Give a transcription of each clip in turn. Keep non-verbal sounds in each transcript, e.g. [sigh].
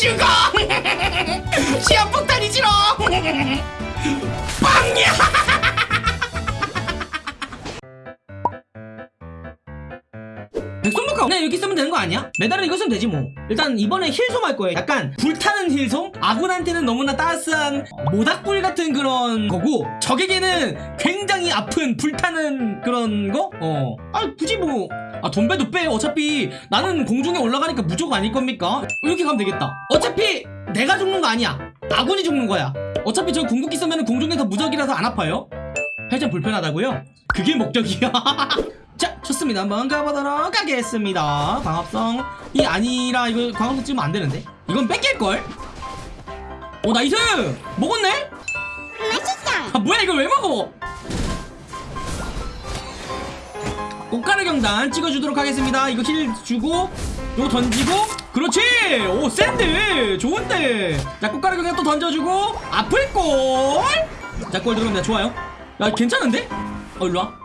죽어! 시한폭탄이 지러 빵야 백손목화 그냥 이렇게 쓰면 되는 거 아니야? 메달은 이거 쓰면 되지 뭐 일단 이번에 힐솜 할 거예요 약간 불타는 힐솜? 아군한테는 너무나 따스한 모닥불 같은 그런 거고 적에게는 굉장히 아픈 불타는 그런 거? 어. 아 굳이 뭐 아 돈배도 빼 어차피 나는 공중에 올라가니까 무조건 아닐 겁니까? 이렇게 가면 되겠다 어차피 내가 죽는 거 아니야 아군이 죽는 거야 어차피 저 궁극기 쓰면 공중에서 무적이라서 안 아파요 살짝 불편하다고요? 그게 목적이야 자 [laughs] 좋습니다. 한번 가보도록 하겠습니다. 광합성이 아니라 이거 광합성 찍으면 안 되는데? 이건 뺏길걸? 오 nice! 먹었네? 맛있어. 아 뭐야 이걸 왜 먹어? 꽃가루 경단 찍어주도록 하겠습니다. 이거 힐 주고 요거 던지고. 그렇지! 오 센데 좋은데! 자 꽃가루 경단 또 던져주고. 아플 골자골 들어갑니다. 좋아요. 야 괜찮은데? 어 일로와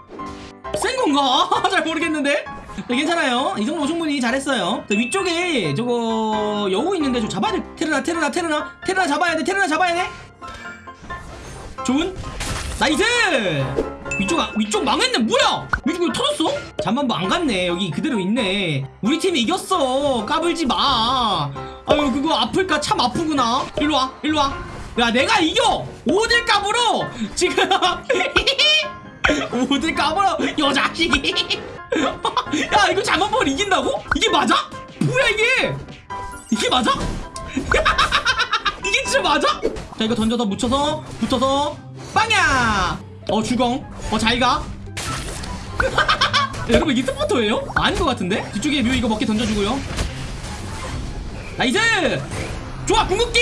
센 건가? [laughs] 잘 모르겠는데? 네, 괜찮아요. 이 정도 충분히 잘했어요. 자, 위쪽에 저거 여우 있는데 좀 잡아야 돼. 테르나 테르나 테르나. 테르나 잡아야 돼 테르나 잡아야 돼. 좋은? Nice! 위쪽 아- 위쪽 망했네. 뭐야? 위쪽 왜 터졌어? 잠만보 안 갔네. 여기 그대로 있네. 우리 팀이 이겼어. 까불지 마. 아유 그거 아플까? 참 아프구나. 일로 와 일로 와 야 내가 이겨! 어딜 까불어 지금 [laughs] 어딜 까불어 여 자식이 야 이거 잠만보를 이긴다고? 이게 맞아? 뭐야 이게? 이게 맞아? [laughs] 이게 진짜 맞아? 자 이거 던져서 묻혀서 붙어서. 빵야! 어 주공. 어 잘가. [laughs] 여러분 이게 서포터예요? 아닌 것 같은데? 뒤쪽에 뮤 이거 먹게 던져주고요. Nice! 좋아 궁극기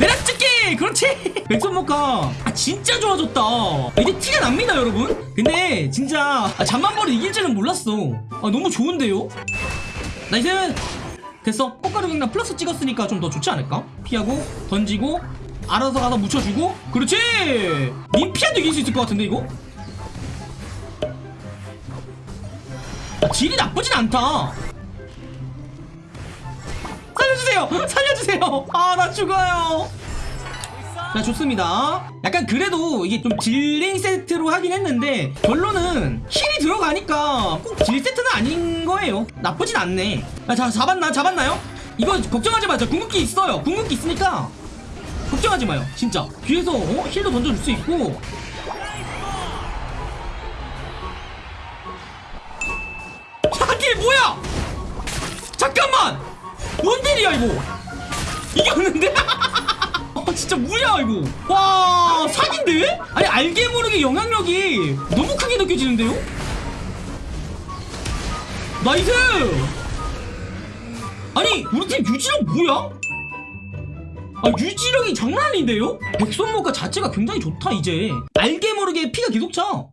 내려찍기! 그렇지! [laughs] 백솔모카 아 진짜 좋아졌다. 이제 티가 납니다 여러분. 근데 진짜 아, 잠만보를 이길 줄은 몰랐어. 아 너무 좋은데요? Nice! 됐어. 꽃가루 경단 플러스 찍었으니까 좀 더 좋지 않을까? 피하고 던지고 알아서 가서 묻혀주고. 그렇지! 님피아도 이길 수 있을 것 같은데 이거? 아, 질이 나쁘진 않다 살려주세요! 살려주세요! 아 나 죽어요! 자 좋습니다. 약간 그래도 이게 좀 dealing 세트로 하긴 했는데 결론은 heal이 들어가니까 꼭 deal 세트는 아닌 거예요. 나쁘진 않네. 야, 자 잡았나? 잡았나요? 이거 걱정하지 마자 궁극기 있어요. 궁극기 있으니까 걱정하지 마요. 진짜. 뒤에서 어? 힐도 던져줄 수 있고. 자길 뭐야? 잠깐만 뭔 딜이야 이거 이겼는데? [laughs] 아 진짜 뭐야 이거 와 사기인데? 아니 알게 모르게 영향력이 너무 크게 느껴지는데요? Nice 아니 우리 팀 유지력 뭐야? 아 유지력이 장난 아닌데요? 백솔모카 자체가 굉장히 좋다 이제 알게 모르게 피가 계속 차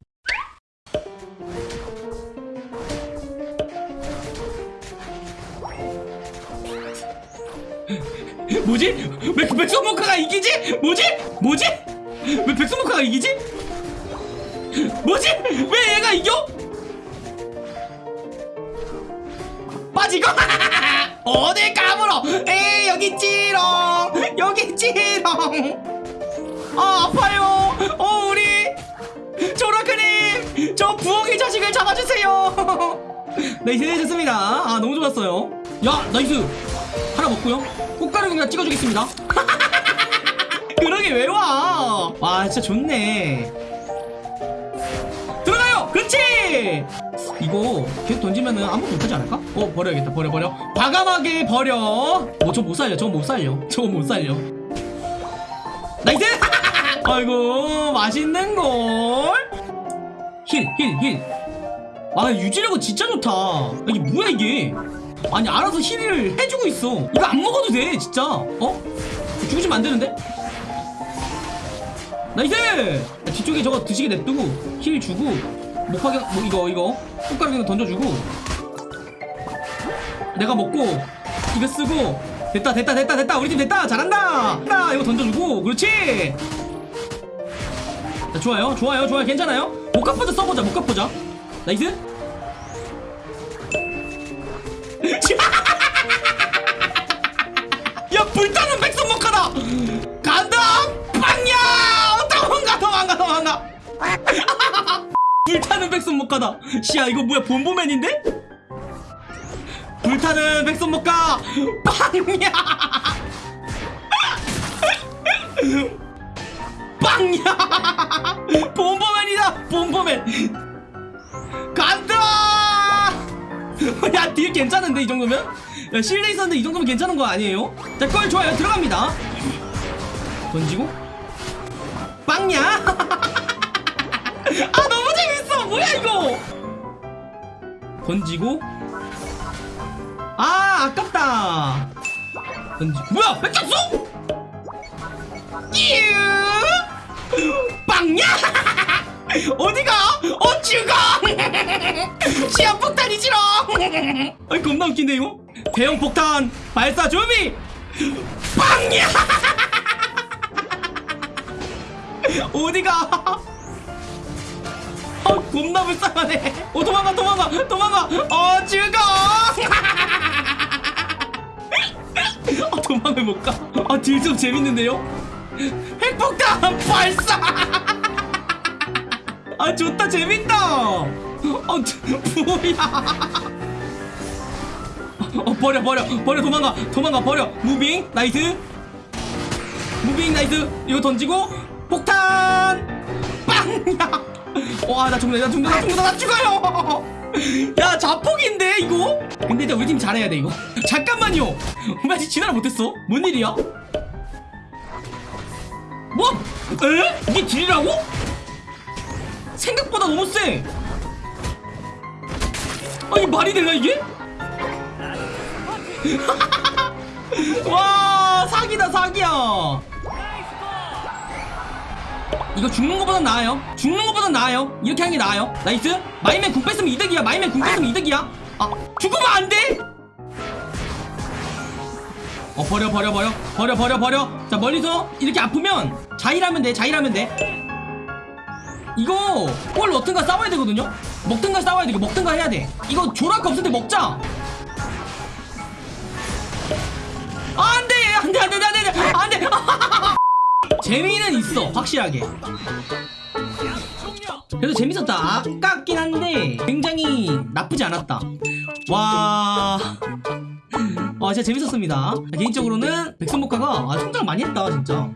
뭐지? 왜 백솔모카가 이기지? 뭐지? 뭐지? 왜 백솔모카가 이기지? 뭐지? 왜 얘가 이겨? 빠지고 [laughs] 어딜 까불어 에이 여기 있지롱 여기 있지롱 아 아파요 어 우리 조로아크님 저 부엉이 자식을 잡아주세요 [laughs] nice 좋습니다 아 너무 좋았어요 야 nice 하나 먹고요. 꽃가루 그냥 찍어주겠습니다. [laughs] 그러게 왜 와? 와 진짜 좋네. 들어가요! 그렇지! 이거 계속 던지면은 아무것도 못하지 않을까? 어 버려야겠다. 버려 버려. 과감하게 버려. 어 저거 못 살려 저거 못 살려. [laughs] 저거 못 살려. Nice! [laughs] 아이고 맛있는걸. Heal heal heal 아 유지력은 진짜 좋다. 이게 뭐야 이게 아니 알아서 heal을 해주고 있어. 이거 안 먹어도 돼 진짜. 어? 죽으시면 안 되는데? Nice! 야, 뒤쪽에 저거 드시게 냅두고 heal 주고 목파경 뭐 이거 이거. 꽃가루 그냥 던져주고. 내가 먹고 이거 쓰고. 됐다 됐다 됐다 됐다. 우리 팀 됐다! 잘한다! 나 이거 던져주고. 그렇지! 자, 좋아요. 좋아요 좋아요. 괜찮아요? 목화포자 써보자 목화포자. Nice 백선목가다. 시야 이거 뭐야 본보맨인데? 불타는 백선목가. 빵야! 빵야! 본보맨이다 본보맨. 간다! 야딜 괜찮은데 이 정도면? 야 실내 있었는데 이 정도면 괜찮은 거 아니에요? 자골 좋아요. 들어갑니다. 던지고. 빵야! [laughs] 아 너무 뭐야 이거? 던지고? 아 아깝다. 던지 뭐야 뺏겼어 빵야! [laughs] 어디가? 어 죽어 시한 [laughs] 폭탄이 지러 [laughs] 아이 겁나 웃긴데 이거. 대형 폭탄 발사 준비! 빵야! 어디가 아 겁나 불쌍하네. 어 도망가 도망가 도망가. 어 죽어! [laughs] 아 도망을 못가. 아 딜 좀 재밌는데요? 핵폭탄 발사! 아 좋다 재밌다! 아 뭐야? 어 버려 버려 버려 도망가 도망가 버려. Moving nice. Moving nice. 이거 던지고 폭탄! 빵야 [laughs] 와 나 죽는다 나 죽는다 나 죽는다 나 죽어요 야 자폭인데 이거 근데 일단 우리 팀 잘해야 돼 이거 [laughs] 잠깐만요 왜 아직 진화를 못했어 뭔 일이야 뭐? 에? 이게 deal이라고? 생각보다 너무 세 아니 말이 되나 이게? [laughs] 와 사기다 사기야 이거 죽는 것보단 나아요? 죽는 것보단 나아요? 이렇게 하는 게 나아요? nice? my man 궁 뺐으면 이득이야. my man 궁 뺐으면 이득이야. 아 죽으면 안돼! 어 버려 버려 버려. 버려 버려 버려. 자 멀리서 이렇게 아프면 자일하면 돼 자일하면 돼. 이거 뭘 넣든가 싸워야 되거든요? 먹든가 싸워야 돼. 이거 먹든가 해야 돼. 이거 조락 없을 때 먹자 재미는 있어 확실하게. 그래도 재밌었다. 아깝긴 한데 굉장히 나쁘지 않았다. 와... 와 진짜 재밌었습니다. 개인적으로는 백선복화가 아, 성장 많이 했다 진짜.